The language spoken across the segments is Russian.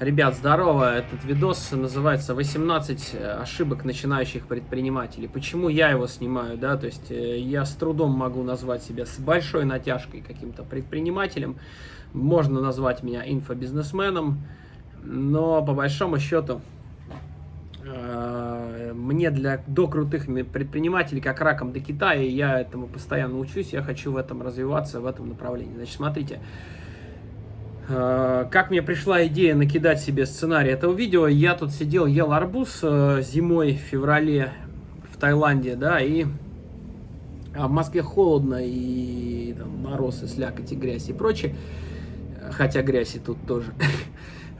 Ребят, здорово! Этот видос называется «18 ошибок начинающих предпринимателей». Почему я его снимаю, да? То есть э, я с трудом могу назвать себя с большой натяжкой каким-то предпринимателем. Можно назвать меня инфобизнесменом, но по большому счету э, мне для до крутых предпринимателей, как раком до Китая, я этому постоянно учусь, я хочу в этом развиваться, в этом направлении. Значит, смотрите, Э, как мне пришла идея накидать себе сценарий этого видео, я тут сидел, ел арбуз э, зимой в феврале в Таиланде, да, и а в Москве холодно, и там, мороз, и слякоть, и грязь, и прочее, хотя грязь и тут тоже.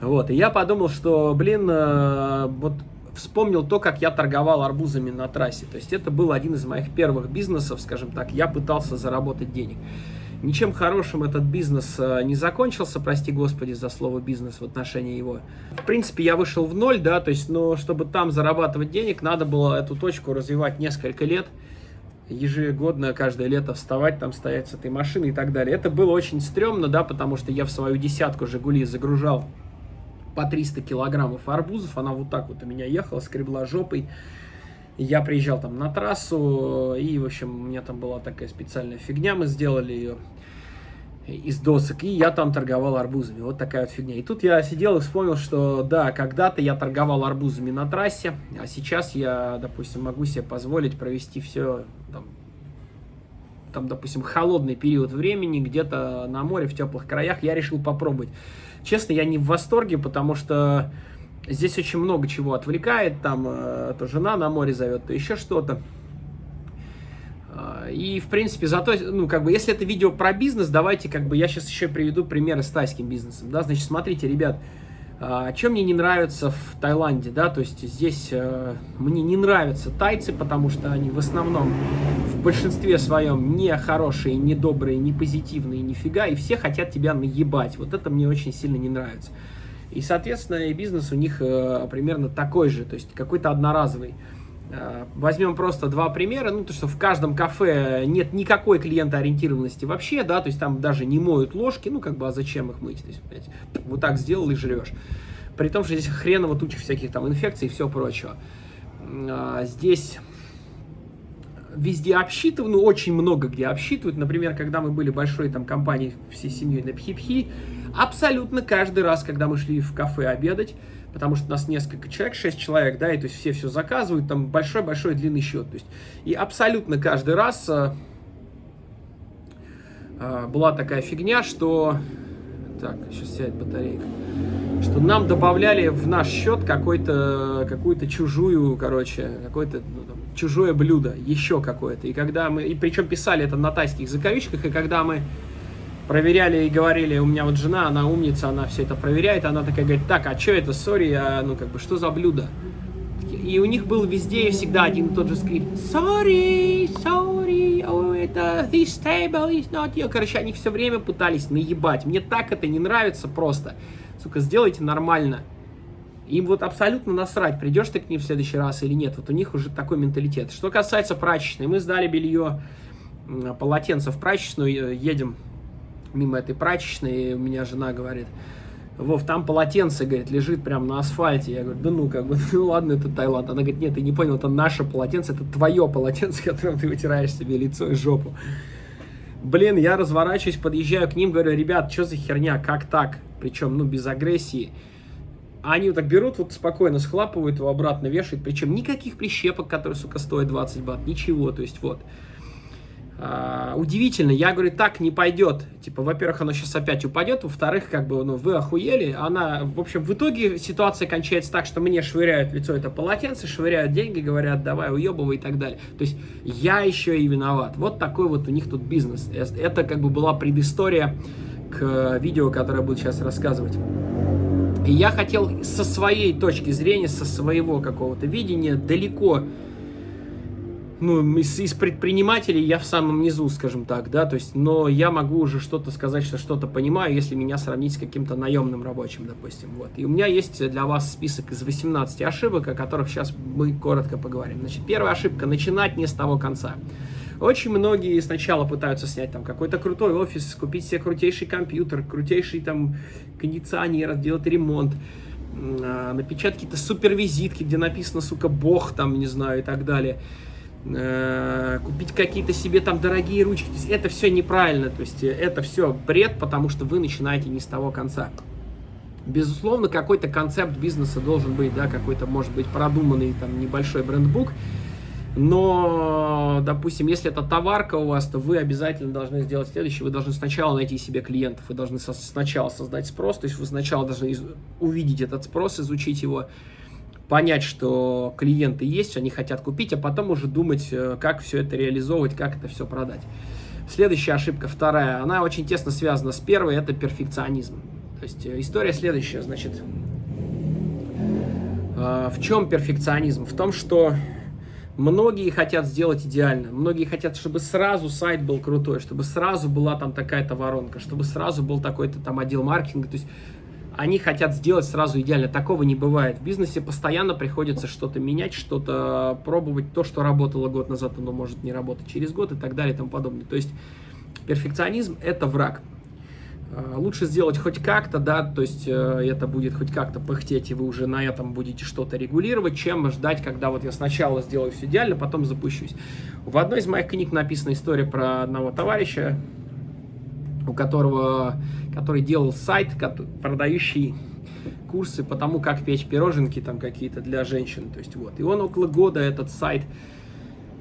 Вот, и я подумал, что, блин, э, вот вспомнил то, как я торговал арбузами на трассе. То есть это был один из моих первых бизнесов, скажем так, я пытался заработать денег. Ничем хорошим этот бизнес э, не закончился, прости господи за слово бизнес в отношении его. В принципе, я вышел в ноль, да, то есть, но чтобы там зарабатывать денег, надо было эту точку развивать несколько лет, ежегодно, каждое лето вставать, там стоять с этой машиной и так далее. Это было очень стрёмно, да, потому что я в свою десятку «Жигули» загружал по 300 килограммов арбузов, она вот так вот у меня ехала, скребла жопой, я приезжал там на трассу, и, в общем, у меня там была такая специальная фигня, мы сделали ее из досок, и я там торговал арбузами. Вот такая вот фигня. И тут я сидел и вспомнил, что да, когда-то я торговал арбузами на трассе, а сейчас я, допустим, могу себе позволить провести все, там, там допустим, холодный период времени, где-то на море, в теплых краях, я решил попробовать. Честно, я не в восторге, потому что здесь очень много чего отвлекает, там э, то жена на море зовет, то еще что-то. А, и, в принципе, зато, ну, как бы, если это видео про бизнес, давайте, как бы, я сейчас еще приведу примеры с тайским бизнесом, да, значит, смотрите, ребят, а, чем мне не нравится в Таиланде, да, то есть здесь э, мне не нравятся тайцы, потому что они в основном в большинстве своем не хорошие, не добрые, не позитивные, нифига, и все хотят тебя наебать, вот это мне очень сильно не нравится. И, соответственно, и бизнес у них э, примерно такой же, то есть какой-то одноразовый. Э, возьмем просто два примера, ну, то, что в каждом кафе нет никакой клиентоориентированности вообще, да, то есть там даже не моют ложки, ну, как бы, а зачем их мыть, то есть, блядь, вот так сделал и жрешь. При том, что здесь хреново туча всяких там инфекций и все прочего. А, здесь везде обсчитывают, ну, очень много где обсчитывают. Например, когда мы были большой там компанией всей семьей на Пхипхи, абсолютно каждый раз, когда мы шли в кафе обедать, потому что у нас несколько человек, 6 человек, да, и то есть все все заказывают, там большой-большой длинный счет. То есть, и абсолютно каждый раз э, э, была такая фигня, что... Так, сейчас сядет батарейка. Что нам добавляли в наш счет какой-то, какую-то чужую, короче, какое-то ну, там, чужое блюдо, еще какое-то. И когда мы, и причем писали это на тайских закавичках, и когда мы проверяли и говорили, у меня вот жена, она умница, она все это проверяет, она такая говорит, так, а что это, сори, а, ну как бы, что за блюдо? И у них был везде и всегда один и тот же скрипт. Sorry, sorry, oh, это this table is not you. Короче, они все время пытались наебать. Мне так это не нравится просто. Сука, сделайте нормально. Им вот абсолютно насрать, придешь ты к ним в следующий раз или нет. Вот у них уже такой менталитет. Что касается прачечной, мы сдали белье, полотенце в прачечную, э, едем мимо этой прачечной, и у меня жена говорит, Вов, там полотенце, говорит, лежит прямо на асфальте. Я говорю, да ну, как бы, ну ладно, это Таиланд. Она говорит, нет, ты не понял, это наше полотенце, это твое полотенце, которым ты вытираешь себе лицо и жопу. Блин, я разворачиваюсь, подъезжаю к ним, говорю, ребят, что за херня, как так? Причем, ну, без агрессии. Они вот так берут, вот спокойно схлапывают его обратно, вешают. Причем никаких прищепок, которые, сука, стоят 20 бат, ничего, то есть вот. Uh, удивительно, я говорю, так не пойдет. Типа, во-первых, оно сейчас опять упадет, во-вторых, как бы, ну, вы охуели. Она, в общем, в итоге ситуация кончается так, что мне швыряют лицо это полотенце, швыряют деньги, говорят, давай, уебывай и так далее. То есть, я еще и виноват. Вот такой вот у них тут бизнес. Это, как бы, была предыстория к видео, которое я буду сейчас рассказывать. И я хотел со своей точки зрения, со своего какого-то видения далеко ну, из, из предпринимателей я в самом низу, скажем так, да, то есть, но я могу уже что-то сказать, что что-то понимаю, если меня сравнить с каким-то наемным рабочим, допустим, вот. И у меня есть для вас список из 18 ошибок, о которых сейчас мы коротко поговорим. Значит, первая ошибка – начинать не с того конца. Очень многие сначала пытаются снять там какой-то крутой офис, купить себе крутейший компьютер, крутейший там кондиционер, сделать ремонт, э, напечатать какие-то супервизитки, где написано, сука, бог, там, не знаю, и так далее. Э, купить какие-то себе там дорогие ручки. То есть это все неправильно, то есть это все бред, потому что вы начинаете не с того конца. Безусловно, какой-то концепт бизнеса должен быть, да, какой-то, может быть, продуманный там небольшой брендбук, но, допустим, если это товарка у вас, то вы обязательно должны сделать следующее. Вы должны сначала найти себе клиентов, вы должны сначала создать спрос, то есть вы сначала должны увидеть этот спрос, изучить его, понять, что клиенты есть, они хотят купить, а потом уже думать, э, как все это реализовывать, как это все продать. Следующая ошибка, вторая, она очень тесно связана с первой, это перфекционизм. То есть э, история следующая, значит, э, в чем перфекционизм? В том, что Многие хотят сделать идеально, многие хотят, чтобы сразу сайт был крутой, чтобы сразу была там такая-то воронка, чтобы сразу был такой-то там отдел маркетинга. То есть они хотят сделать сразу идеально. Такого не бывает. В бизнесе постоянно приходится что-то менять, что-то пробовать. То, что работало год назад, оно может не работать через год и так далее и тому подобное. То есть перфекционизм – это враг. Э, лучше сделать хоть как-то, да, то есть э, это будет хоть как-то пыхтеть, и вы уже на этом будете что-то регулировать, чем ждать, когда вот я сначала сделаю все идеально, потом запущусь. В одной из моих книг написана история про одного товарища, у которого, который делал сайт, продающий курсы по тому, как печь пироженки там какие-то для женщин, то есть вот. И он около года этот сайт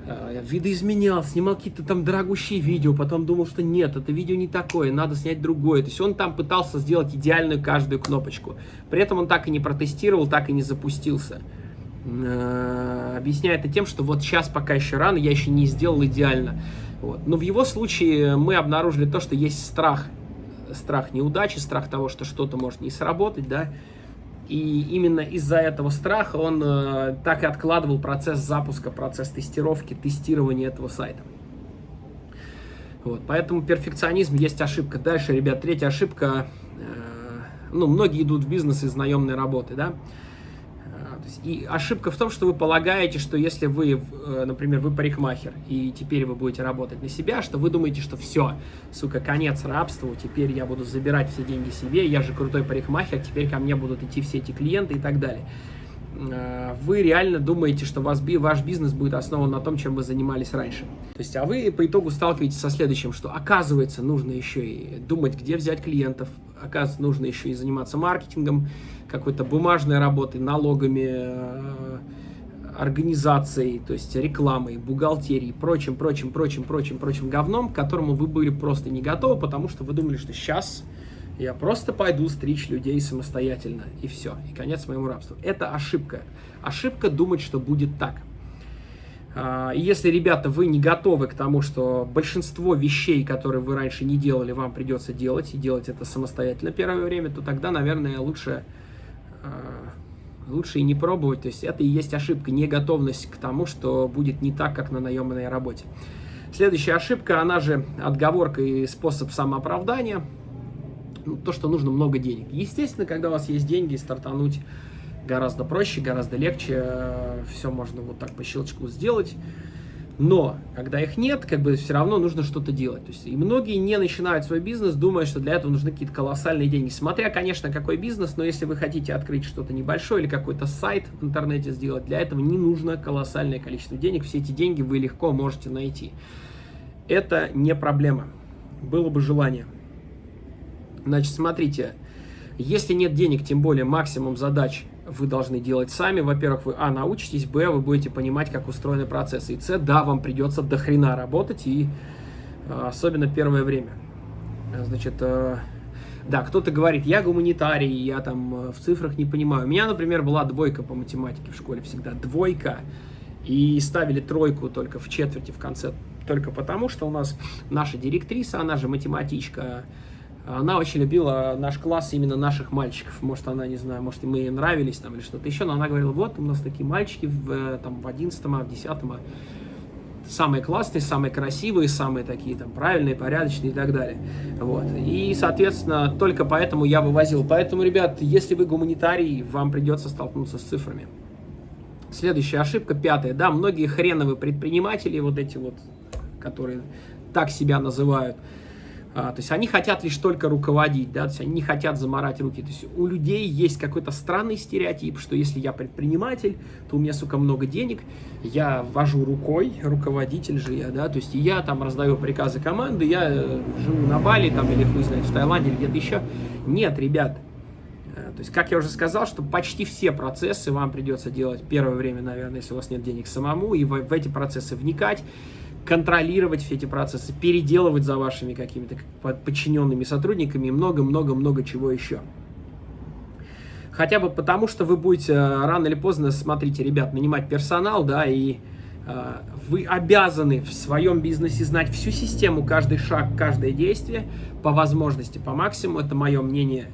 Э, видоизменял, снимал какие-то там дорогущие видео, потом думал, что нет, это видео не такое, надо снять другое. То есть он там пытался сделать идеальную каждую кнопочку. При этом он так и не протестировал, так и не запустился. Э, объясняя это тем, что вот сейчас пока еще рано, я еще не сделал идеально. Вот. Но в его случае мы обнаружили то, что есть страх. Страх неудачи, страх того, что что-то может не сработать, да, и именно из-за этого страха он э, так и откладывал процесс запуска, процесс тестировки, тестирования этого сайта. Вот, поэтому перфекционизм есть ошибка. Дальше, ребят, третья ошибка. Э, ну, многие идут в бизнес из наемной работы, да. И ошибка в том, что вы полагаете, что если вы, э, например, вы парикмахер, и теперь вы будете работать на себя, что вы думаете, что все, сука, конец рабству, теперь я буду забирать все деньги себе, я же крутой парикмахер, теперь ко мне будут идти все эти клиенты и так далее. Э, вы реально думаете, что ваш, ваш бизнес будет основан на том, чем вы занимались раньше. То есть, а вы по итогу сталкиваетесь со следующим, что оказывается нужно еще и думать, где взять клиентов, оказывается нужно еще и заниматься маркетингом, какой-то бумажной работой, налогами, э, организацией, то есть рекламой, бухгалтерией, прочим, прочим, прочим, прочим, прочим говном, к которому вы были просто не готовы, потому что вы думали, что сейчас я просто пойду стричь людей самостоятельно, и все, и конец моему рабству. Это ошибка. Ошибка думать, что будет так. А, и если, ребята, вы не готовы к тому, что большинство вещей, которые вы раньше не делали, вам придется делать, и делать это самостоятельно первое время, то тогда, наверное, лучше а, лучше и не пробовать. То есть это и есть ошибка, не готовность к тому, что будет не так, как на наемной работе. Следующая ошибка, она же отговорка и способ самооправдания. Ну, то, что нужно много денег. Естественно, когда у вас есть деньги, стартануть гораздо проще, гораздо легче. Все можно вот так по щелчку сделать. Но, когда их нет, как бы все равно нужно что-то делать. То есть, и многие не начинают свой бизнес, думая, что для этого нужны какие-то колоссальные деньги. Смотря, конечно, какой бизнес, но если вы хотите открыть что-то небольшое или какой-то сайт в интернете сделать, для этого не нужно колоссальное количество денег. Все эти деньги вы легко можете найти. Это не проблема. Было бы желание. Значит, смотрите, если нет денег, тем более максимум задач вы должны делать сами. Во-первых, вы, а, научитесь, б, вы будете понимать, как устроены процессы. И с, да, вам придется до хрена работать, и а, особенно первое время. Значит, а, да, кто-то говорит, я гуманитарий, я там э, в цифрах не понимаю. У меня, например, была двойка по математике в школе всегда, двойка. И ставили тройку только в четверти в конце, только потому, что у нас наша директриса, она же математичка, она очень любила наш класс, именно наших мальчиков. Может, она, не знаю, может, мы ей нравились там или что-то еще, но она говорила, вот у нас такие мальчики в, э, там, в 11 в 10 самые классные, самые красивые, самые такие там правильные, порядочные и так далее. Вот. И, соответственно, только поэтому я вывозил. Поэтому, ребят, если вы гуманитарий, вам придется столкнуться с цифрами. Следующая ошибка, пятая. Да, многие хреновые предприниматели, вот эти вот, которые так себя называют, А, то есть они хотят лишь только руководить, да, то есть они не хотят заморать руки. То есть у людей есть какой-то странный стереотип, что если я предприниматель, то у меня, сука, много денег, я вожу рукой, руководитель же я, да, то есть я там раздаю приказы команды, я э, живу на Бали там или хуй знает, в Таиланде или где-то еще. Нет, ребят, э, то есть, как я уже сказал, что почти все процессы вам придется делать первое время, наверное, если у вас нет денег самому, и в, в эти процессы вникать контролировать все эти процессы, переделывать за вашими какими-то подчиненными сотрудниками и много-много-много чего еще. Хотя бы потому, что вы будете э, рано или поздно, смотрите, ребят, нанимать персонал, да, и э, вы обязаны в своем бизнесе знать всю систему, каждый шаг, каждое действие, по возможности, по максимуму, это мое мнение,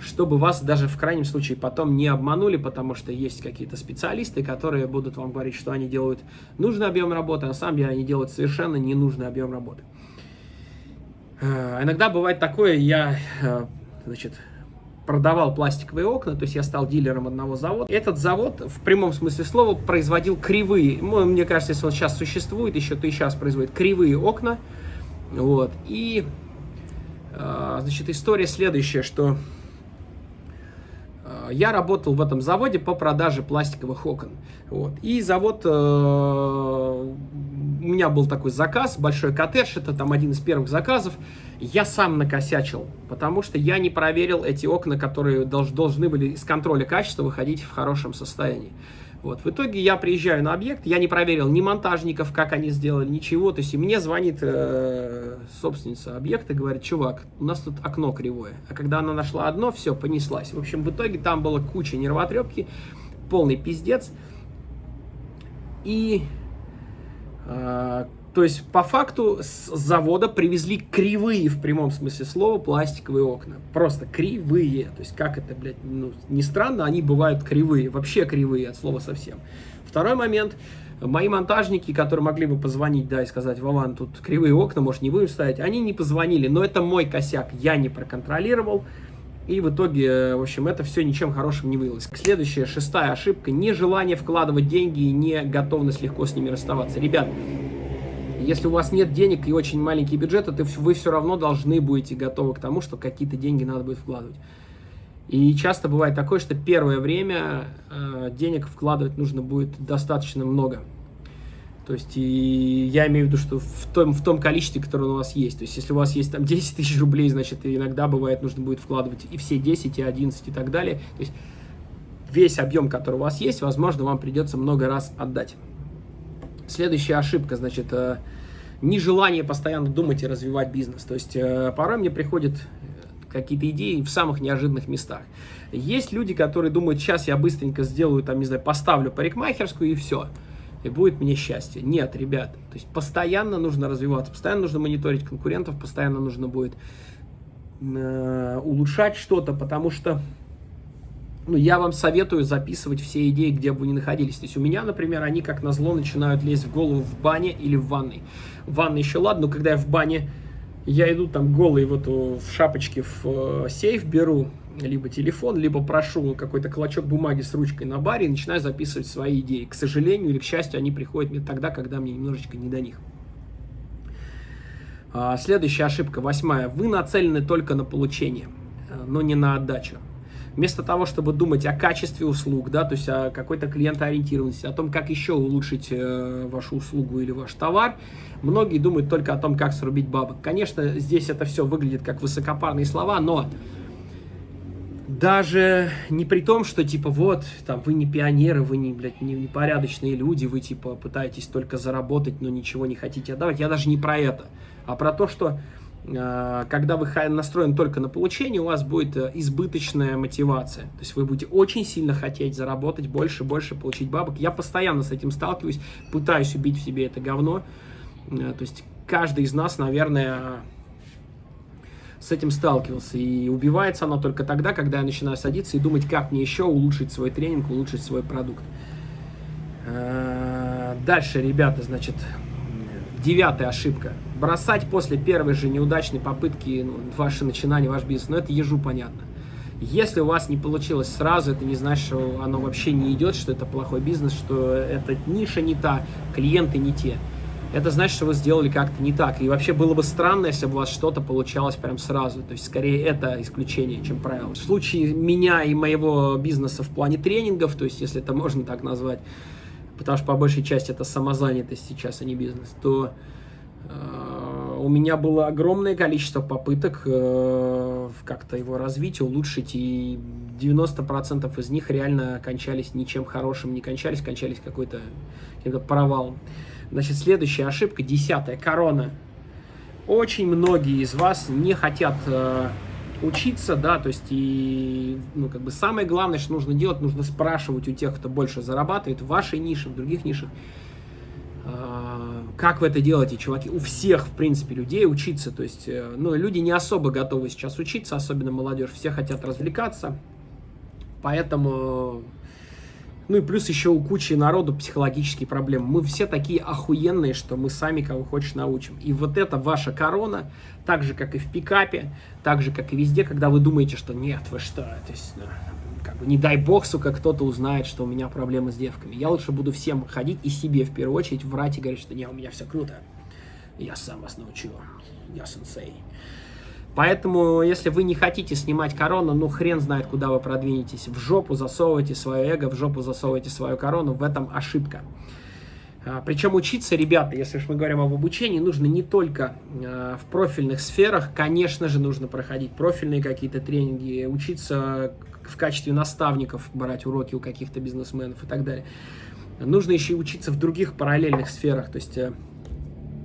чтобы вас даже в крайнем случае потом не обманули, потому что есть какие-то специалисты, которые будут вам говорить, что они делают нужный объем работы, а на самом деле они делают совершенно ненужный объем работы. Э, иногда бывает такое, я, э, значит, продавал пластиковые окна, то есть я стал дилером одного завода. Этот завод в прямом смысле слова производил кривые, мне кажется, если он сейчас существует, еще то и сейчас производит кривые окна, вот, и, э, значит, история следующая, что я работал в этом заводе по продаже пластиковых окон. Вот. И завод, э, у меня был такой заказ, большой коттедж, это там один из первых заказов. Я сам накосячил, потому что я не проверил эти окна, которые долж, должны были из контроля качества выходить в хорошем состоянии. Вот. В итоге я приезжаю на объект, я не проверил ни монтажников, как они сделали, ничего. То есть и мне звонит э, собственница объекта, говорит, чувак, у нас тут окно кривое. А когда она нашла одно, все, понеслась. В общем, в итоге там была куча нервотрепки, полный пиздец. И э, то есть, по факту, с завода привезли кривые, в прямом смысле слова, пластиковые окна. Просто кривые. То есть, как это, блядь, ну, не странно, они бывают кривые. Вообще кривые от слова совсем. Второй момент. Мои монтажники, которые могли бы позвонить, да, и сказать, Вован, тут кривые окна, может, не будем ставить, они не позвонили. Но это мой косяк, я не проконтролировал. И в итоге, в общем, это все ничем хорошим не вылилось. Следующая, шестая ошибка. Нежелание вкладывать деньги и не готовность легко с ними расставаться. Ребят, если у вас нет денег и очень маленький бюджет, то вы все равно должны будете готовы к тому, что какие-то деньги надо будет вкладывать. И часто бывает такое, что первое время э, денег вкладывать нужно будет достаточно много. То есть, и я имею в виду, что в том, в том количестве, которое у вас есть. То есть, если у вас есть там 10 тысяч рублей, значит, иногда бывает нужно будет вкладывать и все 10, и 11, и так далее. То есть, весь объем, который у вас есть, возможно, вам придется много раз отдать. Следующая ошибка, значит, э, нежелание постоянно думать и развивать бизнес. То есть э, порой мне приходят какие-то идеи в самых неожиданных местах. Есть люди, которые думают, сейчас я быстренько сделаю, там, не знаю, поставлю парикмахерскую и все. И будет мне счастье. Нет, ребят. То есть постоянно нужно развиваться, постоянно нужно мониторить конкурентов, постоянно нужно будет э, улучшать что-то, потому что ну, я вам советую записывать все идеи, где бы вы ни находились. То есть у меня, например, они как назло начинают лезть в голову в бане или в ванной. В ванной еще ладно, но когда я в бане, я иду там голый вот в шапочке в э, сейф беру, либо телефон, либо прошу какой-то клочок бумаги с ручкой на баре и начинаю записывать свои идеи. К сожалению или к счастью, они приходят мне тогда, когда мне немножечко не до них. А, следующая ошибка, восьмая. Вы нацелены только на получение, э, но не на отдачу вместо того, чтобы думать о качестве услуг, да, то есть о какой-то клиентоориентированности, о том, как еще улучшить э, вашу услугу или ваш товар, многие думают только о том, как срубить бабок. Конечно, здесь это все выглядит как высокопарные слова, но даже не при том, что типа вот, там, вы не пионеры, вы не, блядь, не, не порядочные люди, вы типа пытаетесь только заработать, но ничего не хотите отдавать. Я даже не про это, а про то, что когда вы настроены только на получение, у вас будет э, избыточная мотивация. То есть вы будете очень сильно хотеть заработать больше, больше, получить бабок. Я постоянно с этим сталкиваюсь, пытаюсь убить в себе это говно. Э, то есть каждый из нас, наверное, с этим сталкивался. И убивается оно только тогда, когда я начинаю садиться и думать, как мне еще улучшить свой тренинг, улучшить свой продукт. Дальше, ребята, значит, девятая ошибка – бросать после первой же неудачной попытки ну, ваше начинание, ваш бизнес, ну это ежу понятно. Если у вас не получилось сразу, это не значит, что оно вообще не идет, что это плохой бизнес, что эта ниша не та, клиенты не те. это значит, что вы сделали как-то не так. И вообще было бы странно, если бы у вас что-то получалось прям сразу. То есть, скорее, это исключение, чем правило. В случае меня и моего бизнеса в плане тренингов, то есть, если это можно так назвать, потому что по большей части это самозанятость сейчас, а не бизнес, то э, у меня было огромное количество попыток э, как-то его развить, улучшить, и 90% из них реально кончались ничем хорошим, не кончались, кончались какой-то каким-то провалом. Значит, следующая ошибка, десятая, корона. Очень многие из вас не хотят э, учиться, да, то есть и, ну, как бы самое главное, что нужно делать, нужно спрашивать у тех, кто больше зарабатывает в вашей нише, в других нишах, э, как вы это делаете, чуваки? У всех, в принципе, людей учиться, то есть, э, ну, люди не особо готовы сейчас учиться, особенно молодежь, все хотят развлекаться, поэтому ну и плюс еще у кучи народу психологические проблемы. Мы все такие охуенные, что мы сами кого хочешь научим. И вот это ваша корона, так же, как и в пикапе, так же, как и везде, когда вы думаете, что нет, вы что, то есть, ну, как бы не дай бог, сука, кто-то узнает, что у меня проблемы с девками. Я лучше буду всем ходить и себе в первую очередь врать и говорить, что не, у меня все круто. Я сам вас научу. Я сенсей. Поэтому, если вы не хотите снимать корону, ну хрен знает, куда вы продвинетесь. В жопу засовывайте свое эго, в жопу засовывайте свою корону. В этом ошибка. А, Причем учиться, ребята, если уж мы говорим об обучении, нужно не только а, в профильных сферах, конечно же, нужно проходить профильные какие-то тренинги, учиться в качестве наставников, брать уроки у каких-то бизнесменов и так далее. Нужно еще и учиться в других параллельных сферах, то есть э,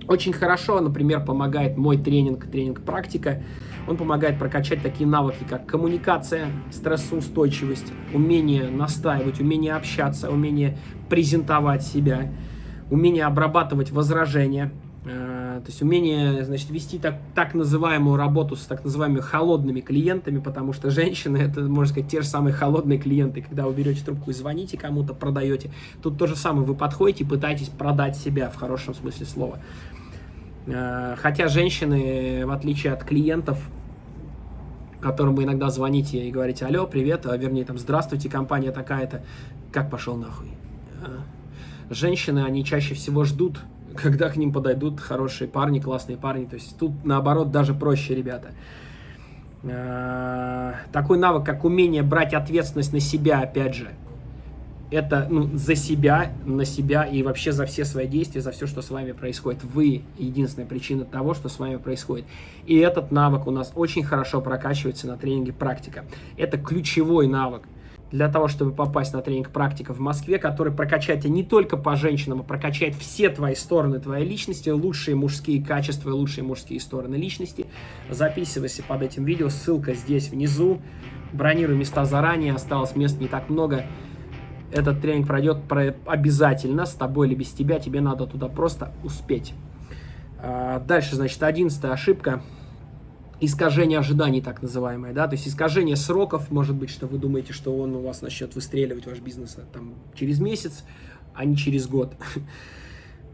очень хорошо, например, помогает мой тренинг, тренинг-практика. Он помогает прокачать такие навыки, как коммуникация, стрессоустойчивость, умение настаивать, умение общаться, умение презентовать себя, умение обрабатывать возражения, э, то есть умение, значит, вести так, так называемую работу с так называемыми холодными клиентами, потому что женщины, это, можно сказать, те же самые холодные клиенты, когда вы берете трубку и звоните кому-то, продаете. Тут то же самое, вы подходите и пытаетесь продать себя в хорошем смысле слова. Э, хотя женщины, в отличие от клиентов, которым вы иногда звоните и говорите, алло, привет, а вернее, там, здравствуйте, компания такая-то, как пошел нахуй? Э, женщины, они чаще всего ждут, когда к ним подойдут хорошие парни, классные парни, то есть тут, наоборот, даже проще, ребята. Э, такой навык, как умение брать ответственность на себя, опять же, это ну, за себя, на себя и вообще за все свои действия, за все, что с вами происходит. Вы единственная причина того, что с вами происходит. И этот навык у нас очень хорошо прокачивается на тренинге «Практика». Это ключевой навык для того, чтобы попасть на тренинг «Практика» в Москве, который прокачает тебя не только по женщинам, а прокачает все твои стороны твоей личности, лучшие мужские качества лучшие мужские стороны личности. Записывайся под этим видео, ссылка здесь внизу. Бронируй места заранее, осталось мест не так много. Этот тренинг пройдет обязательно, с тобой или без тебя, тебе надо туда просто успеть. А, дальше, значит, одиннадцатая ошибка. Искажение ожиданий, так называемое, да, то есть искажение сроков, может быть, что вы думаете, что он у вас начнет выстреливать, ваш бизнес, там, через месяц, а не через год.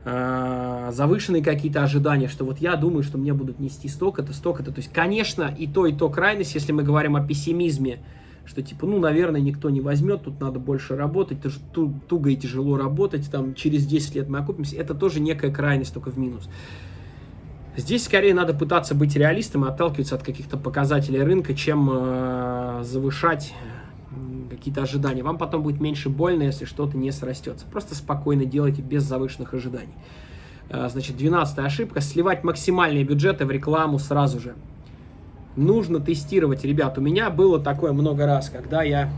А, завышенные какие-то ожидания, что вот я думаю, что мне будут нести столько-то, столько-то. То есть, конечно, и то, и то крайность, если мы говорим о пессимизме, что типа, ну, наверное, никто не возьмет, тут надо больше работать, это же туго и тяжело работать, там, через 10 лет мы окупимся, это тоже некая крайность, только в минус. Здесь скорее надо пытаться быть реалистом и отталкиваться от каких-то показателей рынка, чем э, завышать какие-то ожидания. Вам потом будет меньше больно, если что-то не срастется. Просто спокойно делайте без завышенных ожиданий. Э, значит, 12 ошибка. Сливать максимальные бюджеты в рекламу сразу же нужно тестировать. Ребят, у меня было такое много раз, когда я...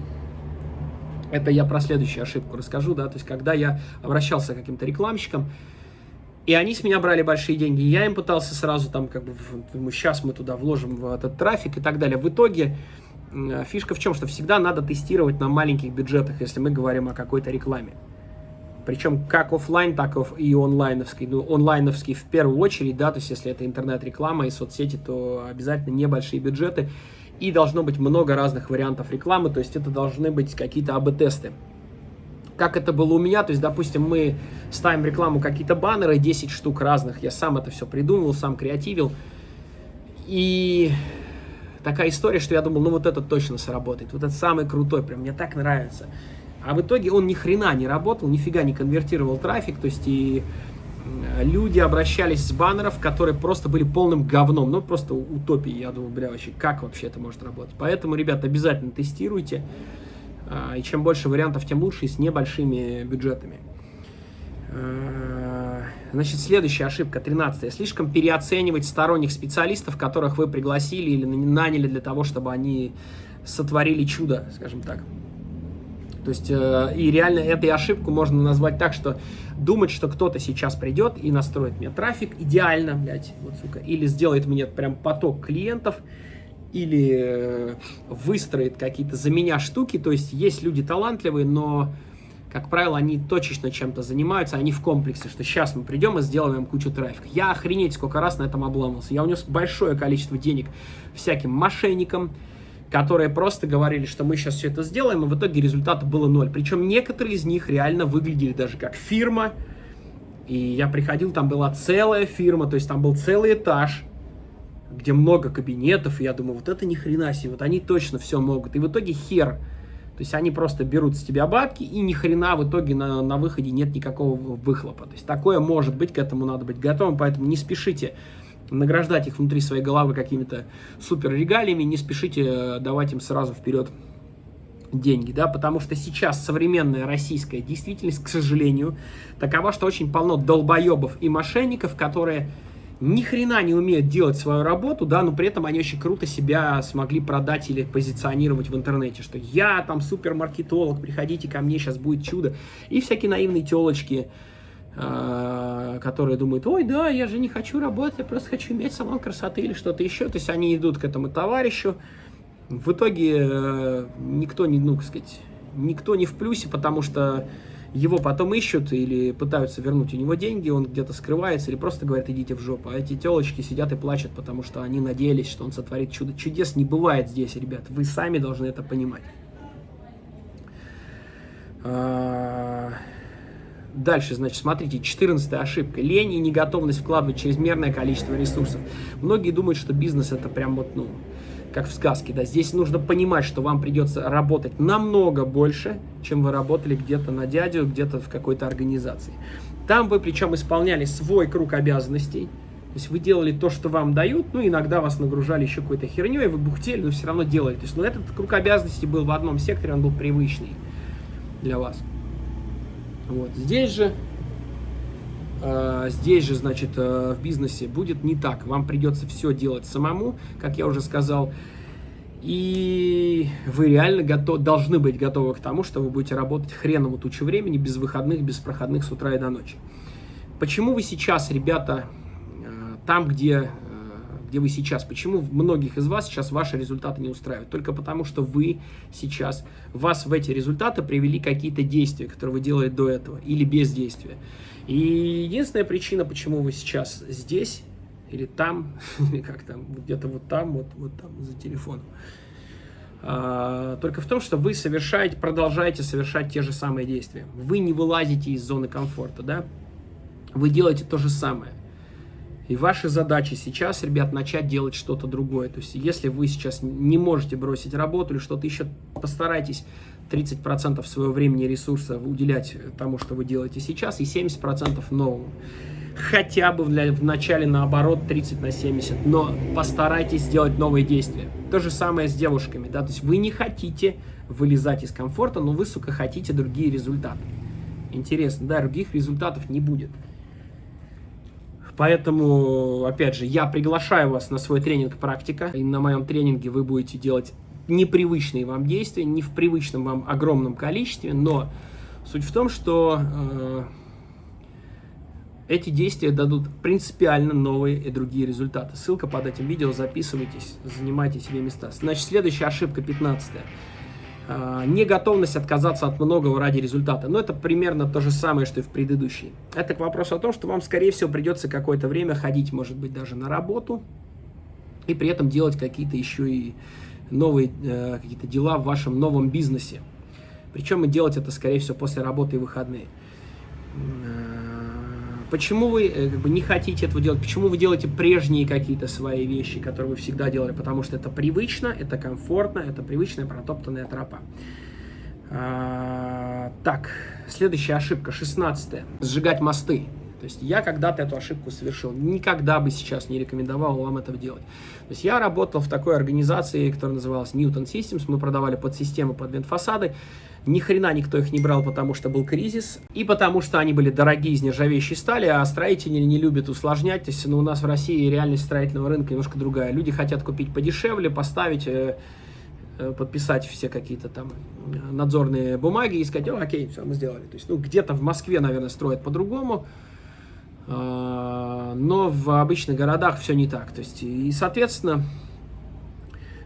Это я про следующую ошибку расскажу, да, то есть когда я обращался к каким-то рекламщикам, и они с меня брали большие деньги, я им пытался сразу там, как бы, сейчас мы туда вложим в этот трафик и так далее. В итоге фишка в чем, что всегда надо тестировать на маленьких бюджетах, если мы говорим о какой-то рекламе. Причем как офлайн, так и онлайновский. Ну, онлайновский в первую очередь, да, то есть если это интернет-реклама и соцсети, то обязательно небольшие бюджеты. И должно быть много разных вариантов рекламы, то есть это должны быть какие-то АБ-тесты. Как это было у меня, то есть, допустим, мы ставим рекламу какие-то баннеры, 10 штук разных, я сам это все придумывал, сам креативил. И такая история, что я думал, ну вот этот точно сработает, вот этот самый крутой, прям мне так нравится. А в итоге он ни хрена не работал, нифига не конвертировал трафик, то есть и люди обращались с баннеров, которые просто были полным говном, ну просто утопией. Я думал, бля, вообще, как вообще это может работать? Поэтому, ребят, обязательно тестируйте. А, и чем больше вариантов, тем лучше, и с небольшими бюджетами. А, значит, следующая ошибка, 13 Слишком переоценивать сторонних специалистов, которых вы пригласили или наняли для того, чтобы они сотворили чудо, скажем так. То есть, э, и реально этой ошибку можно назвать так, что думать, что кто-то сейчас придет и настроит мне трафик идеально, блядь, вот, сука, или сделает мне прям поток клиентов, или э, выстроит какие-то за меня штуки. То есть, есть люди талантливые, но, как правило, они точечно чем-то занимаются, они в комплексе, что сейчас мы придем и сделаем кучу трафика. Я охренеть сколько раз на этом обламывался. Я унес большое количество денег всяким мошенникам, которые просто говорили, что мы сейчас все это сделаем, и в итоге результата было ноль. Причем некоторые из них реально выглядели даже как фирма. И я приходил, там была целая фирма, то есть там был целый этаж, где много кабинетов, и я думаю, вот это ни хрена себе, вот они точно все могут. И в итоге хер. То есть они просто берут с тебя бабки, и ни хрена в итоге на, на выходе нет никакого выхлопа. То есть такое может быть, к этому надо быть готовым, поэтому не спешите награждать их внутри своей головы какими-то супер регалиями, не спешите э, давать им сразу вперед деньги, да, потому что сейчас современная российская действительность, к сожалению, такова, что очень полно долбоебов и мошенников, которые ни хрена не умеют делать свою работу, да, но при этом они очень круто себя смогли продать или позиционировать в интернете, что я там супермаркетолог, приходите ко мне, сейчас будет чудо, и всякие наивные телочки, которые думают, ой, да, я же не хочу работать, я просто хочу иметь салон красоты или что-то еще. То есть они идут к этому товарищу. В итоге э, никто не, ну, сказать, никто не в плюсе, потому что его потом ищут или пытаются вернуть у него деньги, он где-то скрывается или просто говорит, идите в жопу. А эти телочки сидят и плачут, потому что они надеялись, что он сотворит чудо. Чудес не бывает здесь, ребят, вы сами должны это понимать. Дальше, значит, смотрите, 14 ошибка. Лень и неготовность вкладывать чрезмерное количество ресурсов. Многие думают, что бизнес это прям вот, ну, как в сказке, да. Здесь нужно понимать, что вам придется работать намного больше, чем вы работали где-то на дядю, где-то в какой-то организации. Там вы причем исполняли свой круг обязанностей, то есть вы делали то, что вам дают, ну, иногда вас нагружали еще какой-то херней, вы бухтели, но все равно делали. То есть, ну, этот круг обязанностей был в одном секторе, он был привычный для вас. Вот. Здесь же, э, здесь же, значит, э, в бизнесе будет не так. Вам придется все делать самому, как я уже сказал. И вы реально готов, должны быть готовы к тому, что вы будете работать хреново тучу времени, без выходных, без проходных с утра и до ночи. Почему вы сейчас, ребята, э, там, где где вы сейчас. Почему многих из вас сейчас ваши результаты не устраивают? Только потому, что вы сейчас, вас в эти результаты привели какие-то действия, которые вы делали до этого, или бездействия. И единственная причина, почему вы сейчас здесь, или там, или как там, где-то вот там, вот, вот там, за телефоном, а, только в том, что вы совершаете, продолжаете совершать те же самые действия. Вы не вылазите из зоны комфорта, да? Вы делаете то же самое. И ваша задача сейчас, ребят, начать делать что-то другое. То есть, если вы сейчас не можете бросить работу или что-то еще, постарайтесь 30% своего времени и ресурса уделять тому, что вы делаете сейчас, и 70% новому. Хотя бы для, в начале наоборот 30 на 70, но постарайтесь сделать новые действия. То же самое с девушками, да, то есть вы не хотите вылезать из комфорта, но вы, сука, хотите другие результаты. Интересно, да, других результатов не будет. Поэтому, опять же, я приглашаю вас на свой тренинг «Практика». И на моем тренинге вы будете делать непривычные вам действия, не в привычном вам огромном количестве, но суть в том, что э, эти действия дадут принципиально новые и другие результаты. Ссылка под этим видео, записывайтесь, занимайте себе места. Значит, следующая ошибка, 15 -я. А, неготовность отказаться от многого ради результата. Но это примерно то же самое, что и в предыдущей. Это к вопросу о том, что вам, скорее всего, придется какое-то время ходить, может быть, даже на работу, и при этом делать какие-то еще и новые э, какие-то дела в вашем новом бизнесе. Причем и делать это, скорее всего, после работы и выходные. Почему вы э, как бы, не хотите этого делать? Почему вы делаете прежние какие-то свои вещи, которые вы всегда делали? Потому что это привычно, это комфортно, это привычная протоптанная тропа. А, так, следующая ошибка, 16 -я. Сжигать мосты. То есть я когда-то эту ошибку совершил. Никогда бы сейчас не рекомендовал вам это делать. То есть я работал в такой организации, которая называлась Newton Systems. Мы продавали подсистемы под вентфасады. Ни хрена никто их не брал, потому что был кризис, и потому что они были дорогие из нержавеющей стали, а строители не любят усложнять. То есть ну, у нас в России реальность строительного рынка немножко другая. Люди хотят купить подешевле, поставить, э, э, подписать все какие-то там надзорные бумаги и сказать, окей, все, мы сделали. То есть, ну, где-то в Москве, наверное, строят по-другому, э, но в обычных городах все не так. То есть, и, соответственно,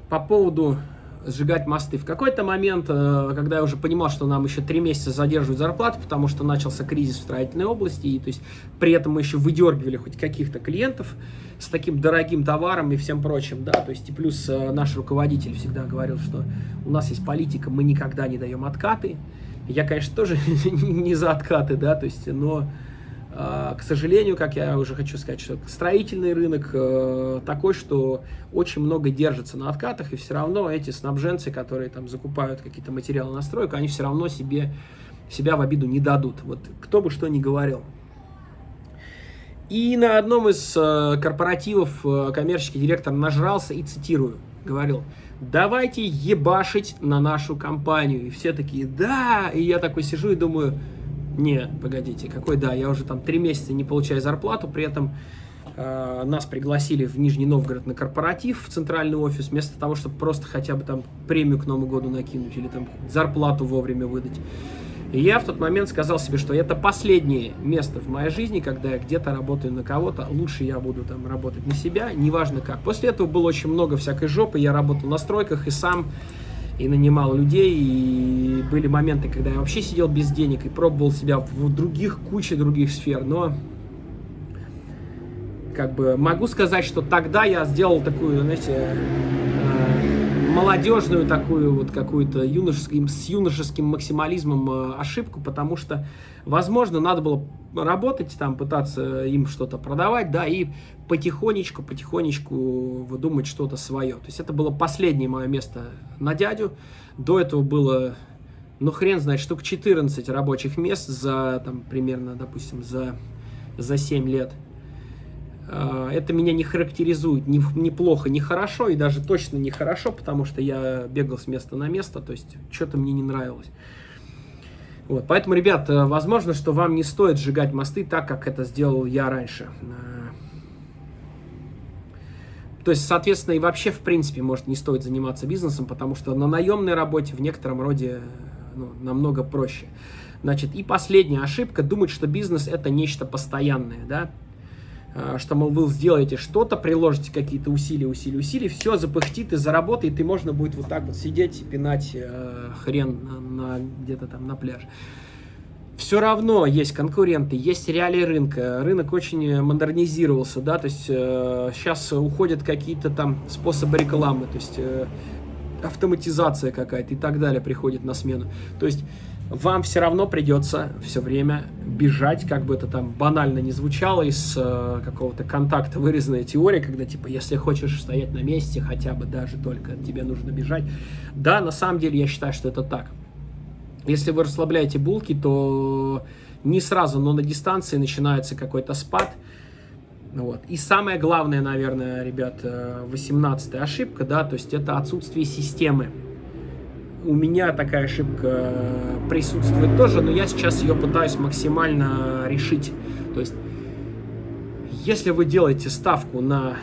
по поводу сжигать мосты. В какой-то момент, э, когда я уже понимал, что нам еще три месяца задерживают зарплату, потому что начался кризис в строительной области, и то есть при этом мы еще выдергивали хоть каких-то клиентов с таким дорогим товаром и всем прочим, да, то есть и плюс э, наш руководитель всегда говорил, что у нас есть политика, мы никогда не даем откаты. Я, конечно, тоже не за откаты, да, то есть, но к сожалению, как я уже хочу сказать, что строительный рынок э, такой, что очень много держится на откатах, и все равно эти снабженцы, которые там закупают какие-то материалы на стройку, они все равно себе, себя в обиду не дадут. Вот кто бы что ни говорил. И на одном из э, корпоративов э, коммерческий директор нажрался и, цитирую, говорил, давайте ебашить на нашу компанию. И все такие, да, и я такой сижу и думаю, не, погодите, какой да, я уже там три месяца не получаю зарплату, при этом э, нас пригласили в Нижний Новгород на корпоратив в центральный офис, вместо того, чтобы просто хотя бы там премию к Новому году накинуть или там зарплату вовремя выдать. И я в тот момент сказал себе, что это последнее место в моей жизни, когда я где-то работаю на кого-то, лучше я буду там работать на себя, неважно как. После этого было очень много всякой жопы, я работал на стройках и сам и нанимал людей, и были моменты, когда я вообще сидел без денег и пробовал себя в других, куче других сфер, но как бы могу сказать, что тогда я сделал такую, знаете, молодежную такую вот какую-то юношеским, с юношеским максимализмом э, ошибку, потому что, возможно, надо было работать там, пытаться им что-то продавать, да, и потихонечку, потихонечку выдумать что-то свое. То есть это было последнее мое место на дядю. До этого было, ну хрен знает, штук 14 рабочих мест за, там, примерно, допустим, за, за 7 лет. А, это меня не характеризует ни, ни плохо, ни хорошо, и даже точно не хорошо, потому что я бегал с места на место, то есть что-то мне не нравилось. Вот, поэтому, ребят, э, возможно, что вам не стоит сжигать мосты так, как это сделал я раньше. Э, то есть, соответственно, и вообще, в принципе, может, не стоит заниматься бизнесом, потому что на наемной работе в некотором роде ну, намного проще. Значит, и последняя ошибка, думать, что бизнес это нечто постоянное, да, а, что, мол, вы сделаете что-то, приложите какие-то усилия, усилия, усилия, все запыхтит и заработает, и можно будет вот так вот сидеть и пинать э, хрен на, на, где-то там на пляж. Все равно есть конкуренты, есть реалии рынка, рынок очень модернизировался, да, то есть э, сейчас уходят какие-то там способы рекламы, то есть э, автоматизация какая-то и так далее приходит на смену. То есть вам все равно придется все время бежать, как бы это там банально не звучало, из э, какого-то контакта вырезанная теория, когда типа, если хочешь стоять на месте, хотя бы даже только тебе нужно бежать. Да, на самом деле я считаю, что это так. Если вы расслабляете булки, то не сразу, но на дистанции начинается какой-то спад. Вот. И самое главное, наверное, ребят, 18 ошибка, да, то есть это отсутствие системы у меня такая ошибка присутствует тоже, но я сейчас ее пытаюсь максимально решить. То есть, если вы делаете ставку на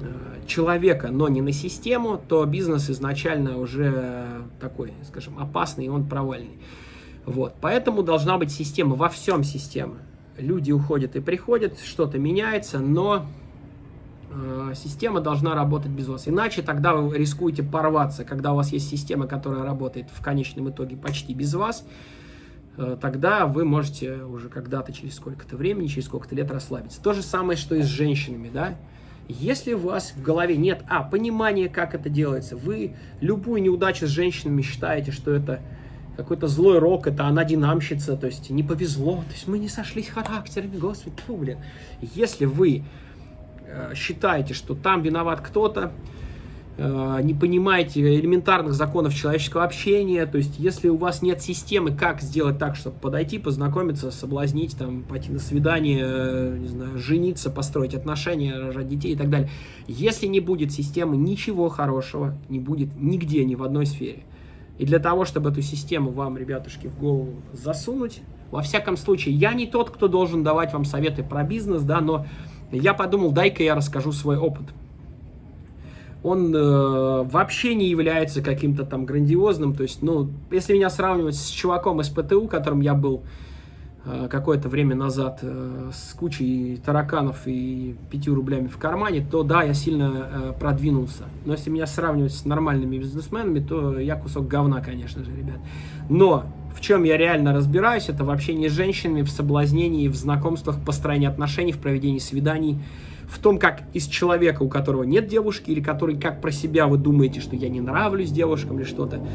э, человека, но не на систему, то бизнес изначально уже такой, скажем, опасный, и он провальный. Вот. Поэтому должна быть система, во всем система. Люди уходят и приходят, что-то меняется, но система должна работать без вас. Иначе тогда вы рискуете порваться. Когда у вас есть система, которая работает в конечном итоге почти без вас, э, тогда вы можете уже когда-то через сколько-то времени, через сколько-то лет расслабиться. То же самое, что и с женщинами, да? Если у вас в голове нет, а, понимания, как это делается, вы любую неудачу с женщинами считаете, что это какой-то злой рок, это она динамщица, то есть не повезло, то есть мы не сошлись характерами, господи, фу, блин. Если вы Э, считаете, что там виноват кто-то, э, не понимаете элементарных законов человеческого общения, то есть если у вас нет системы, как сделать так, чтобы подойти, познакомиться, соблазнить, там, пойти на свидание, э, не знаю, жениться, построить отношения, рожать детей и так далее. Если не будет системы, ничего хорошего не будет нигде, ни в одной сфере. И для того, чтобы эту систему вам, ребятушки, в голову засунуть, во всяком случае, я не тот, кто должен давать вам советы про бизнес, да, но я подумал, дай-ка я расскажу свой опыт. Он э, вообще не является каким-то там грандиозным, то есть, ну, если меня сравнивать с чуваком из ПТУ, которым я был э, какое-то время назад э, с кучей тараканов и 5 рублями в кармане, то да, я сильно э, продвинулся. Но если меня сравнивать с нормальными бизнесменами, то я кусок говна, конечно же, ребят. Но в чем я реально разбираюсь, это в общении с женщинами, в соблазнении, в знакомствах, построении отношений, в проведении свиданий, в том, как из человека, у которого нет девушки, или который, как про себя вы думаете, что я не нравлюсь девушкам или что-то,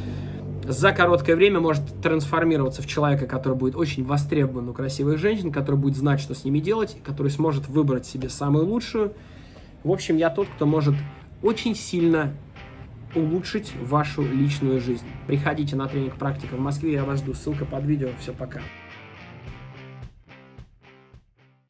за короткое время может трансформироваться в человека, который будет очень востребован у красивых женщин, который будет знать, что с ними делать, который сможет выбрать себе самую лучшую. В общем, я тот, кто может очень сильно улучшить вашу личную жизнь. Приходите на тренинг практика в Москве, я вас жду. Ссылка под видео. Все, пока.